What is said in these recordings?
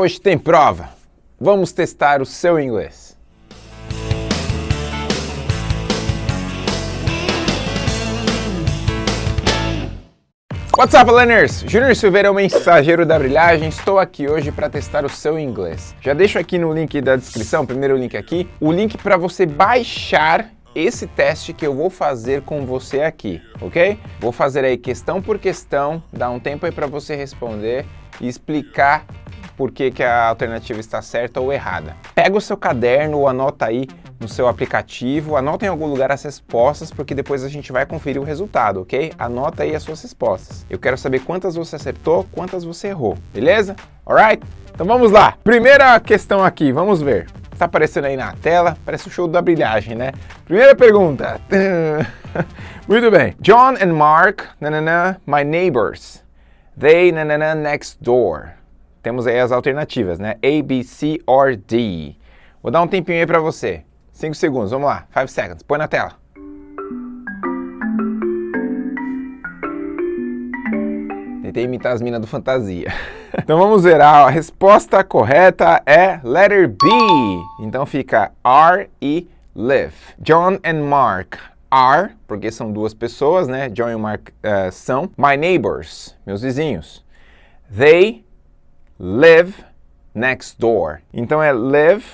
Hoje tem prova. Vamos testar o seu inglês. What's up, learners? Júnior Silveira, o mensageiro da brilhagem. Estou aqui hoje para testar o seu inglês. Já deixo aqui no link da descrição, primeiro link aqui, o link para você baixar esse teste que eu vou fazer com você aqui, ok? Vou fazer aí questão por questão, dar um tempo aí para você responder e explicar por que, que a alternativa está certa ou errada. Pega o seu caderno ou anota aí no seu aplicativo, anota em algum lugar as respostas, porque depois a gente vai conferir o resultado, ok? Anota aí as suas respostas. Eu quero saber quantas você acertou, quantas você errou, beleza? Alright? Então vamos lá. Primeira questão aqui, vamos ver. Está aparecendo aí na tela, parece o show da brilhagem, né? Primeira pergunta. Muito bem. John and Mark, nanana, my neighbors. They, nanana, next door. Temos aí as alternativas, né? A, B, C or D. Vou dar um tempinho aí para você. 5 segundos, vamos lá. 5 seconds. Põe na tela. Tentei imitar as minas do Fantasia. então vamos ver, a resposta correta é letter B. Então fica R e live. John and Mark are, porque são duas pessoas, né? John e Mark uh, são my neighbors, meus vizinhos. They live next door. Então é live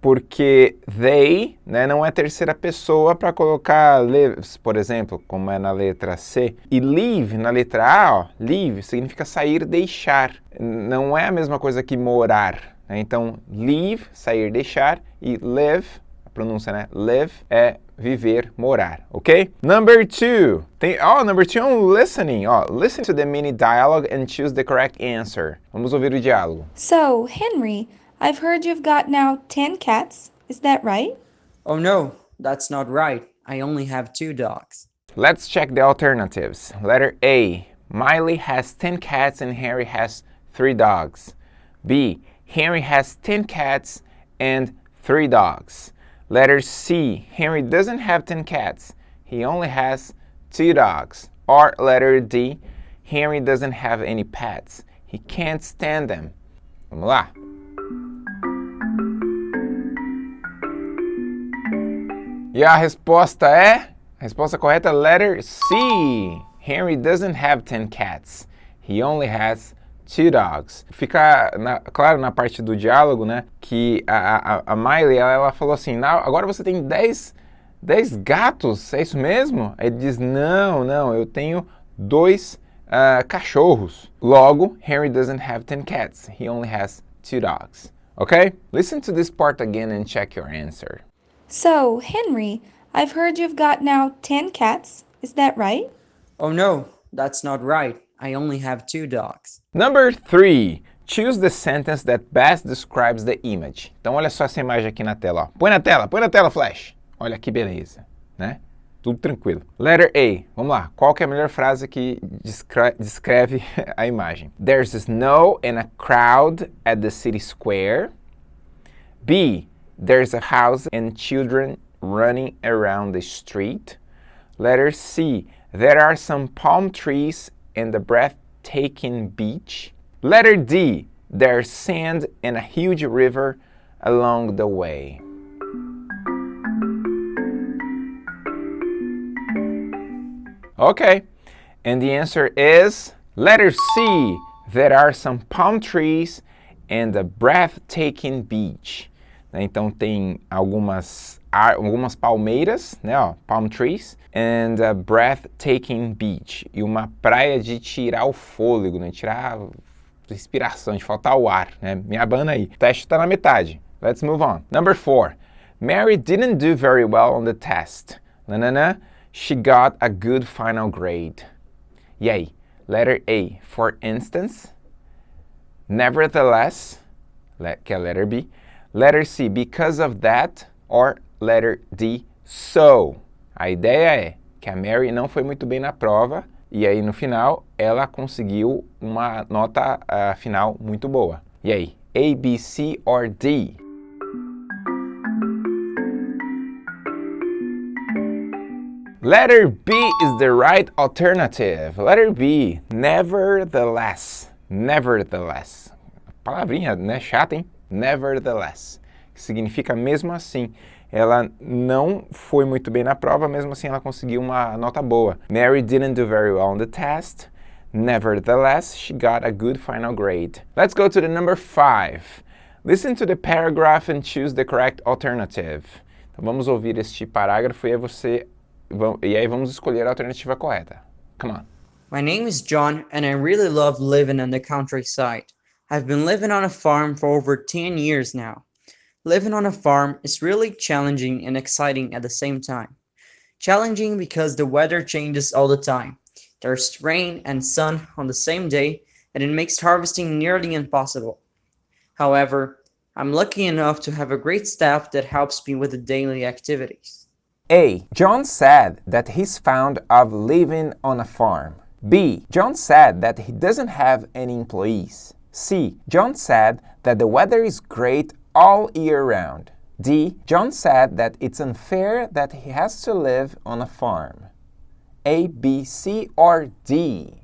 porque they né, não é terceira pessoa para colocar lives, por exemplo, como é na letra C. E leave, na letra A, ó, leave significa sair, deixar. Não é a mesma coisa que morar. Né? Então, leave, sair, deixar, e live, a pronúncia, né? Live é viver, morar, ok? Number two. Tem, oh, number two um listening. Oh, listen to the mini dialogue and choose the correct answer. Vamos ouvir o diálogo. So, Henry, I've heard you've got now 10 cats. Is that right? Oh no, that's not right. I only have two dogs. Let's check the alternatives. Letter A. Miley has 10 cats and Harry has 3 dogs. B. Henry has 10 cats and 3 dogs. Letter C. Henry doesn't have 10 cats. He only has 2 dogs. Or letter D. Henry doesn't have any pets. He can't stand them. Vamos lá. E a resposta é? Eh? A resposta correta é letter C. Henry doesn't have 10 cats. He only has two dogs. Fica na, claro na parte do diálogo, né, que a, a, a Miley, ela, ela, falou assim, agora você tem 10, 10 gatos, é isso mesmo? Ele diz, não, não, eu tenho dois uh, cachorros. Logo, Henry doesn't have 10 cats. He only has two dogs. Okay? Listen to this part again and check your answer. So, Henry, I've heard you've got now 10 cats. Is that right? Oh no, that's not right. I only have two dogs. Number three. Choose the sentence that best describes the image. Então olha só essa imagem aqui na tela. Ó. Põe na tela, põe na tela, Flash. Olha que beleza, né? Tudo tranquilo. Letter A. Vamos lá. Qual que é a melhor frase que descreve a imagem? There's snow and a crowd at the city square. B. There's a house and children running around the street. Letter C. There are some palm trees and a breathtaking beach. Letter D. There's sand and a huge river along the way. Okay, and the answer is letter C. There are some palm trees and a breathtaking beach. Né? Então tem algumas, algumas palmeiras, né? Ó, palm trees, and a breathtaking beach. E uma praia de tirar o fôlego, né? Tirar respiração, de faltar o ar, né? Me abana aí. O teste está na metade. Let's move on. Number four. Mary didn't do very well on the test. Nanana, she got a good final grade. E aí? Letter A, for instance. Nevertheless, que é letter B. Letter C, because of that, or letter D, so. A ideia é que a Mary não foi muito bem na prova e aí no final ela conseguiu uma nota uh, final muito boa. E aí, A, B, C or D? Letter B is the right alternative. Letter B, nevertheless. Nevertheless palavrinha, né, chata, hein? Nevertheless, que significa mesmo assim. Ela não foi muito bem na prova, mesmo assim ela conseguiu uma nota boa. Mary didn't do very well on the test. Nevertheless, she got a good final grade. Let's go to the number five. Listen to the paragraph and choose the correct alternative. Então vamos ouvir este parágrafo e aí você e aí vamos escolher a alternativa correta. Come on. My name is John, and I really love living in the countryside. I've been living on a farm for over 10 years now. Living on a farm is really challenging and exciting at the same time. Challenging because the weather changes all the time. There's rain and sun on the same day, and it makes harvesting nearly impossible. However, I'm lucky enough to have a great staff that helps me with the daily activities. A. John said that he's fond of living on a farm. B. John said that he doesn't have any employees. C. John said that the weather is great all year round. D. John said that it's unfair that he has to live on a farm. A, B, C, or D?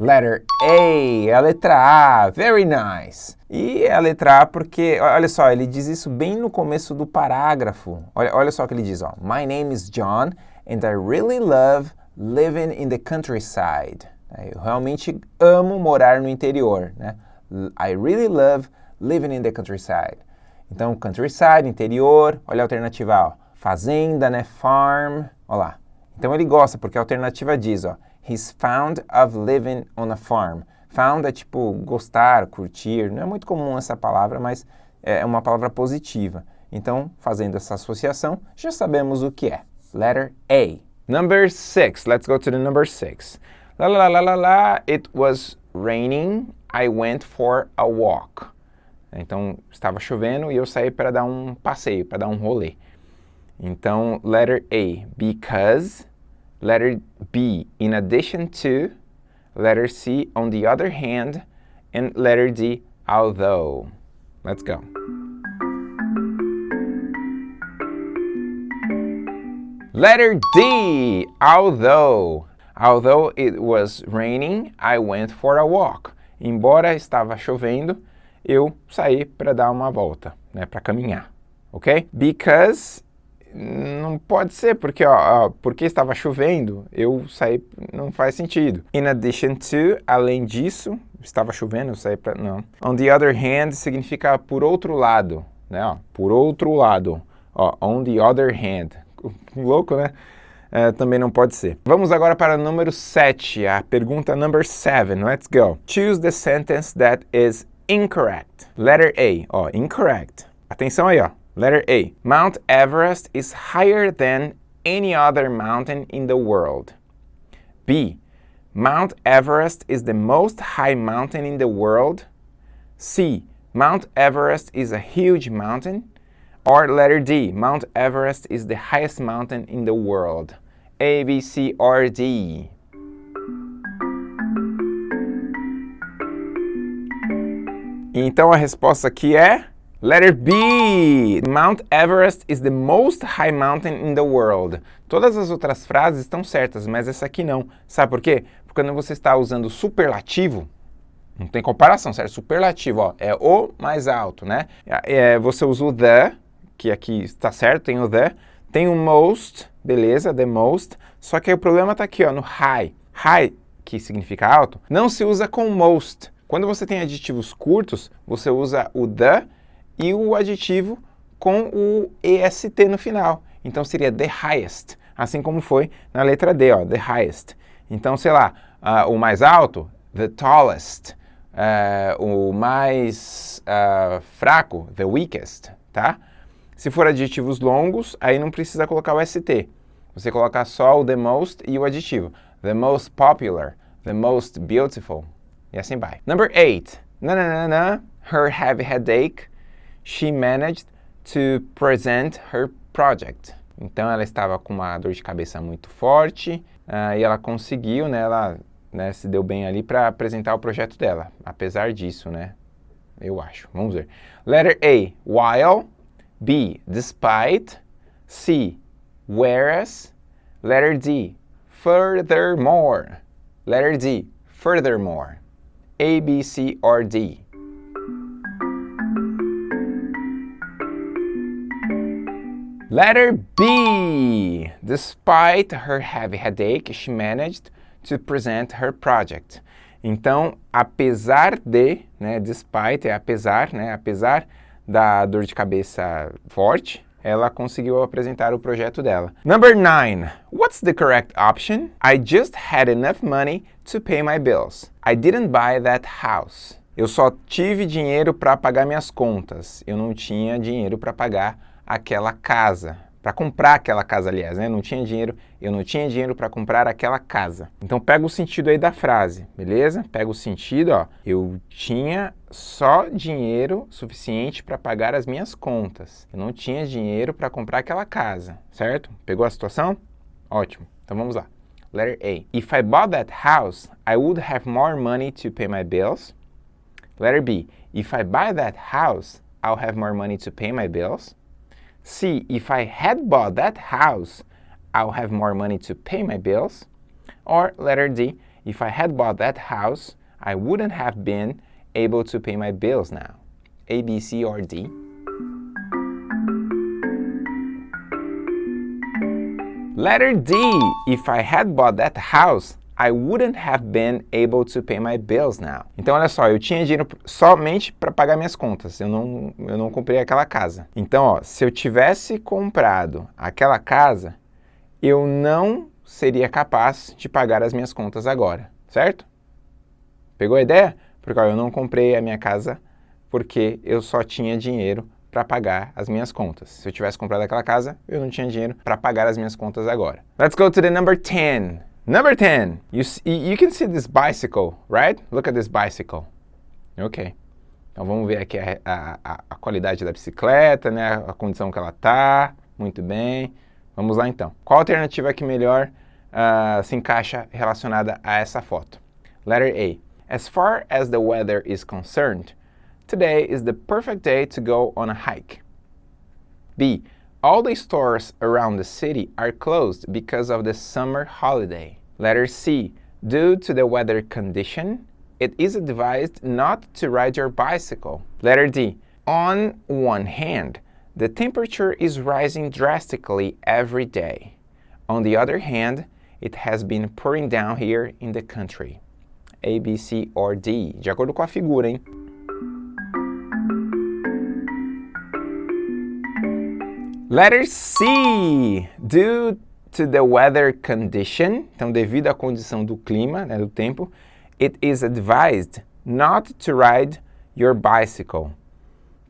Letter A, a letra A, very nice. E a letra A porque, olha só, ele diz isso bem no começo do parágrafo. Olha, olha só o que ele diz, ó. My name is John and I really love living in the countryside. Eu realmente amo morar no interior, né? I really love living in the countryside. Então, countryside, interior, olha a alternativa, ó. Fazenda, né? Farm, olha lá. Então ele gosta, porque a alternativa diz, ó. He's found of living on a farm. Found é tipo gostar, curtir. Não é muito comum essa palavra, mas é uma palavra positiva. Então, fazendo essa associação, já sabemos o que é. Letter A. Number six. Let's go to the number six. La la la la la. It was raining. I went for a walk. Então, estava chovendo e eu saí para dar um passeio, para dar um rolê. Então, letter A. Because letter B, in addition to, letter C, on the other hand, and letter D, although. Let's go. Letter D, although. Although it was raining, I went for a walk. Embora estava chovendo, eu saí para dar uma volta, né, para caminhar, ok? Because não pode ser, porque, ó, porque estava chovendo, eu saí, não faz sentido. In addition to, além disso, estava chovendo, eu saí para, não. On the other hand, significa por outro lado, né, ó, por outro lado. Ó, on the other hand. Louco, né? É, também não pode ser. Vamos agora para o número 7, a pergunta number 7. Let's go. Choose the sentence that is incorrect. Letter A, ó, incorrect. Atenção aí, ó. Letter A. Mount Everest is higher than any other mountain in the world. B. Mount Everest is the most high mountain in the world. C. Mount Everest is a huge mountain. Or letter D. Mount Everest is the highest mountain in the world. A, B, C, or D. Então a resposta aqui é Letter B. Mount Everest is the most high mountain in the world. Todas as outras frases estão certas, mas essa aqui não. Sabe por quê? Porque quando você está usando superlativo, não tem comparação, certo? Superlativo, ó, é o mais alto, né? É, você usa o the, que aqui está certo, tem o the. Tem o most, beleza, the most. Só que o problema está aqui, ó, no high. High, que significa alto, não se usa com most. Quando você tem adjetivos curtos, você usa o the e o adjetivo com o est no final. Então seria the highest, assim como foi na letra D, ó, the highest. Então, sei lá, uh, o mais alto, the tallest. Uh, o mais uh, fraco, the weakest, tá? Se for adjetivos longos, aí não precisa colocar o ST. Você coloca só o the most e o adjetivo. The most popular, the most beautiful, e assim vai. Number 8. Na, na, na, na, her heavy headache she managed to present her project. Então ela estava com uma dor de cabeça muito forte uh, e ela conseguiu, né, ela né, se deu bem ali para apresentar o projeto dela, apesar disso, né? Eu acho. Vamos ver. Letter A, while. B, despite. C, whereas. Letter D, furthermore. Letter D, furthermore. A, B, C, or D. Letter B. Despite her heavy headache, she managed to present her project. Então, apesar de, né, despite é apesar, né, apesar da dor de cabeça forte, ela conseguiu apresentar o projeto dela. Number 9. What's the correct option? I just had enough money to pay my bills. I didn't buy that house. Eu só tive dinheiro para pagar minhas contas. Eu não tinha dinheiro para pagar aquela casa para comprar aquela casa, aliás, né? Não tinha dinheiro, eu não tinha dinheiro para comprar aquela casa. Então pega o sentido aí da frase, beleza? Pega o sentido, ó. Eu tinha só dinheiro suficiente para pagar as minhas contas. Eu não tinha dinheiro para comprar aquela casa, certo? Pegou a situação? Ótimo. Então vamos lá. Letter A. If I bought that house, I would have more money to pay my bills. Letter B. If I buy that house, I'll have more money to pay my bills. C, if I had bought that house, I'll have more money to pay my bills. Or letter D, if I had bought that house, I wouldn't have been able to pay my bills now. A, B, C, or D. Letter D, if I had bought that house, I wouldn't have been able to pay my bills now. Então, olha só, eu tinha dinheiro somente para pagar minhas contas. Eu não, eu não comprei aquela casa. Então, ó, se eu tivesse comprado aquela casa, eu não seria capaz de pagar as minhas contas agora, certo? Pegou a ideia? Porque ó, eu não comprei a minha casa porque eu só tinha dinheiro para pagar as minhas contas. Se eu tivesse comprado aquela casa, eu não tinha dinheiro para pagar as minhas contas agora. Let's go to the number 10. Number 10, you, you can see this bicycle, right? Look at this bicycle. Ok. Então vamos ver aqui a, a, a qualidade da bicicleta, né? a condição que ela está. Muito bem. Vamos lá então. Qual alternativa que melhor uh, se encaixa relacionada a essa foto? Letter A. As far as the weather is concerned, today is the perfect day to go on a hike. B. All the stores around the city are closed because of the summer holiday. Letter C. Due to the weather condition, it is advised not to ride your bicycle. Letter D. On one hand, the temperature is rising drastically every day. On the other hand, it has been pouring down here in the country. A, B, C or D, de acordo com a figura, hein? Letter C. Due to the weather condition, então devido à condição do clima, né, do tempo, it is advised not to ride your bicycle.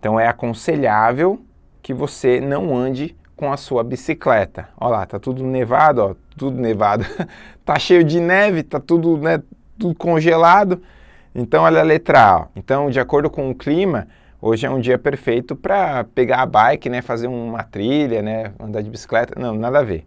Então é aconselhável que você não ande com a sua bicicleta. Olha lá, tá tudo nevado, ó, tudo nevado. tá cheio de neve, tá tudo, né, tudo congelado. Então olha a letra A. Então, de acordo com o clima, Hoje é um dia perfeito para pegar a bike, né, fazer uma trilha, né, andar de bicicleta. Não, nada a ver.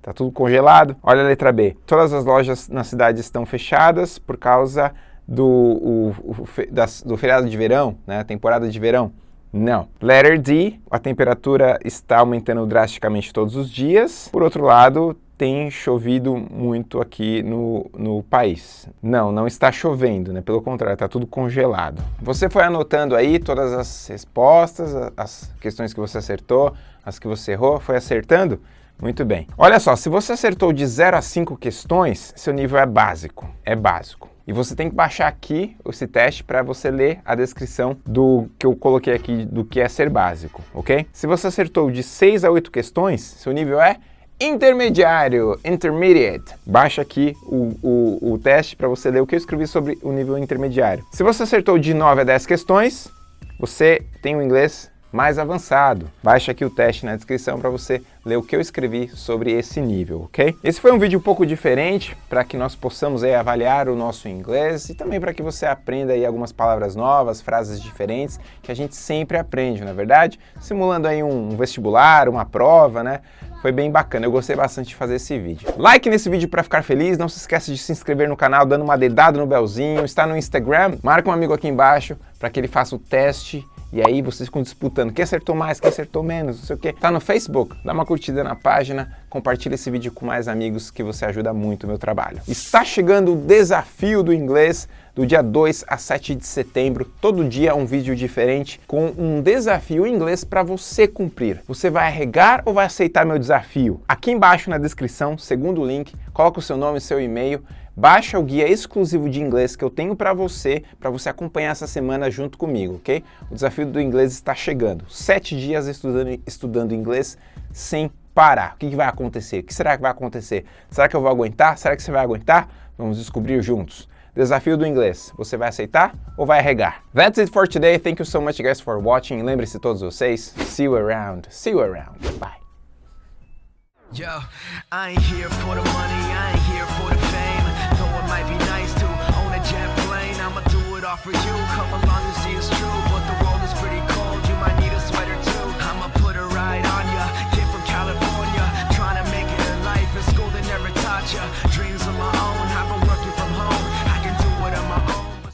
Tá tudo congelado. Olha a letra B. Todas as lojas na cidade estão fechadas por causa do, o, o, das, do feriado de verão, né, temporada de verão. Não. Letter D, a temperatura está aumentando drasticamente todos os dias. Por outro lado, tem chovido muito aqui no, no país. Não, não está chovendo, né? Pelo contrário, está tudo congelado. Você foi anotando aí todas as respostas, as questões que você acertou, as que você errou, foi acertando? Muito bem. Olha só, se você acertou de 0 a 5 questões, seu nível é básico. É básico. E você tem que baixar aqui esse teste para você ler a descrição do que eu coloquei aqui do que é ser básico, ok? Se você acertou de 6 a 8 questões, seu nível é intermediário, intermediate. Baixa aqui o, o, o teste para você ler o que eu escrevi sobre o nível intermediário. Se você acertou de 9 a 10 questões, você tem o inglês mais avançado. Baixa aqui o teste na descrição para você ler o que eu escrevi sobre esse nível, ok? Esse foi um vídeo um pouco diferente para que nós possamos aí, avaliar o nosso inglês e também para que você aprenda aí algumas palavras novas, frases diferentes que a gente sempre aprende, na é verdade? Simulando aí um vestibular, uma prova, né? Foi bem bacana, eu gostei bastante de fazer esse vídeo. Like nesse vídeo para ficar feliz, não se esqueça de se inscrever no canal dando uma dedada no belzinho, está no Instagram, marca um amigo aqui embaixo para que ele faça o teste E aí vocês ficam disputando quem acertou mais, quem acertou menos, não sei o que. Tá no Facebook? Dá uma curtida na página, compartilha esse vídeo com mais amigos que você ajuda muito o meu trabalho. Está chegando o desafio do inglês do dia 2 a 7 de setembro. Todo dia um vídeo diferente com um desafio em inglês para você cumprir. Você vai arregar ou vai aceitar meu desafio? Aqui embaixo na descrição, segundo o link, coloca o seu nome e seu e-mail Baixa o guia exclusivo de inglês que eu tenho para você, para você acompanhar essa semana junto comigo, ok? O desafio do inglês está chegando. Sete dias estudando, estudando inglês sem parar. O que, que vai acontecer? O que será que vai acontecer? Será que eu vou aguentar? Será que você vai aguentar? Vamos descobrir juntos. Desafio do inglês. Você vai aceitar ou vai arregar? That's it for today. Thank you so much guys for watching. Lembre-se todos vocês. See you around. See you around. Bye. Yo, I ain't here for the money, I ain't here for the fame Though it might be nice to own a jet plane I'ma do it all for you